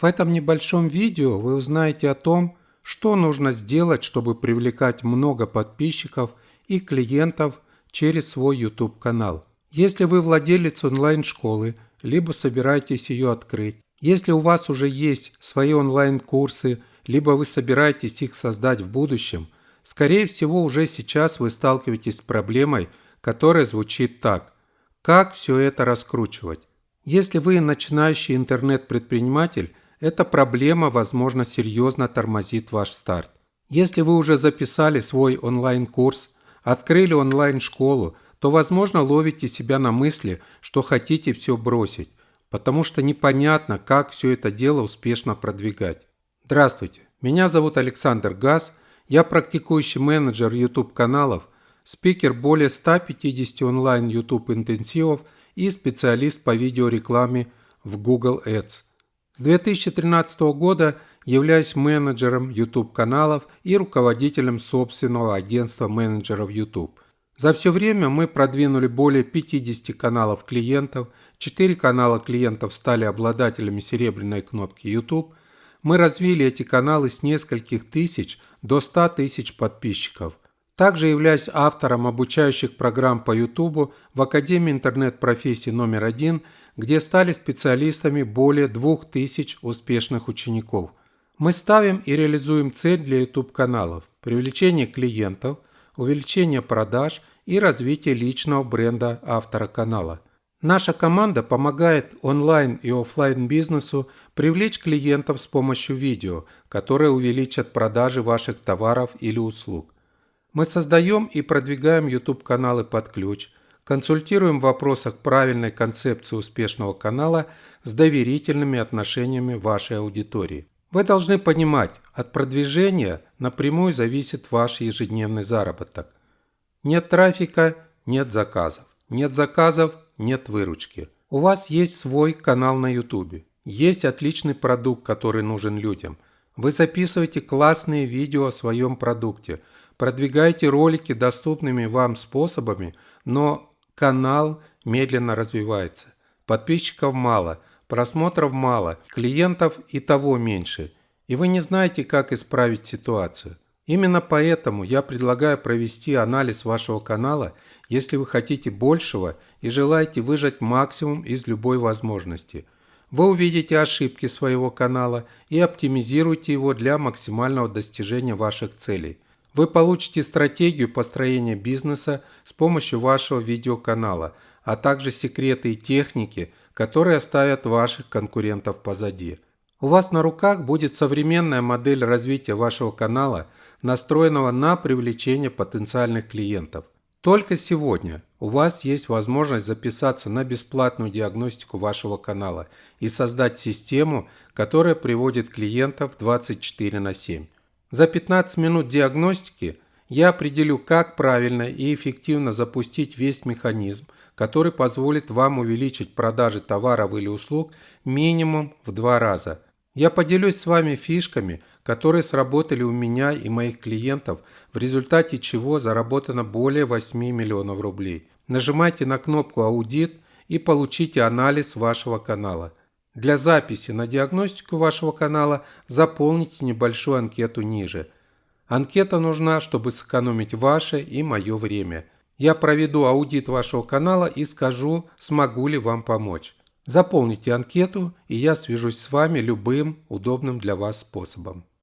В этом небольшом видео вы узнаете о том, что нужно сделать, чтобы привлекать много подписчиков и клиентов через свой YouTube канал. Если вы владелец онлайн-школы, либо собираетесь ее открыть, если у вас уже есть свои онлайн-курсы, либо вы собираетесь их создать в будущем, скорее всего уже сейчас вы сталкиваетесь с проблемой, которая звучит так. Как все это раскручивать? Если вы начинающий интернет-предприниматель, эта проблема, возможно, серьезно тормозит ваш старт. Если вы уже записали свой онлайн-курс, открыли онлайн-школу, то, возможно, ловите себя на мысли, что хотите все бросить, потому что непонятно, как все это дело успешно продвигать. Здравствуйте, меня зовут Александр Газ, я практикующий менеджер YouTube-каналов, спикер более 150 онлайн YouTube интенсивов и специалист по видеорекламе в Google Ads – с 2013 года являюсь менеджером YouTube-каналов и руководителем собственного агентства менеджеров YouTube. За все время мы продвинули более 50 каналов клиентов, 4 канала клиентов стали обладателями серебряной кнопки YouTube. Мы развили эти каналы с нескольких тысяч до 100 тысяч подписчиков. Также являюсь автором обучающих программ по YouTube в Академии интернет-профессии номер один – где стали специалистами более 2000 успешных учеников. Мы ставим и реализуем цель для YouTube-каналов – привлечение клиентов, увеличение продаж и развитие личного бренда автора канала. Наша команда помогает онлайн и офлайн бизнесу привлечь клиентов с помощью видео, которые увеличат продажи ваших товаров или услуг. Мы создаем и продвигаем YouTube-каналы под ключ – Консультируем в вопросах правильной концепции успешного канала с доверительными отношениями вашей аудитории. Вы должны понимать, от продвижения напрямую зависит ваш ежедневный заработок. Нет трафика – нет заказов. Нет заказов – нет выручки. У вас есть свой канал на YouTube. Есть отличный продукт, который нужен людям. Вы записываете классные видео о своем продукте, продвигаете ролики доступными вам способами, но Канал медленно развивается. Подписчиков мало, просмотров мало, клиентов и того меньше. И вы не знаете, как исправить ситуацию. Именно поэтому я предлагаю провести анализ вашего канала, если вы хотите большего и желаете выжать максимум из любой возможности. Вы увидите ошибки своего канала и оптимизируете его для максимального достижения ваших целей – вы получите стратегию построения бизнеса с помощью вашего видеоканала, а также секреты и техники, которые оставят ваших конкурентов позади. У вас на руках будет современная модель развития вашего канала, настроенного на привлечение потенциальных клиентов. Только сегодня у вас есть возможность записаться на бесплатную диагностику вашего канала и создать систему, которая приводит клиентов 24 на 7. За 15 минут диагностики я определю, как правильно и эффективно запустить весь механизм, который позволит вам увеличить продажи товаров или услуг минимум в два раза. Я поделюсь с вами фишками, которые сработали у меня и моих клиентов, в результате чего заработано более 8 миллионов рублей. Нажимайте на кнопку «Аудит» и получите анализ вашего канала. Для записи на диагностику вашего канала заполните небольшую анкету ниже. Анкета нужна, чтобы сэкономить ваше и мое время. Я проведу аудит вашего канала и скажу, смогу ли вам помочь. Заполните анкету, и я свяжусь с вами любым удобным для вас способом.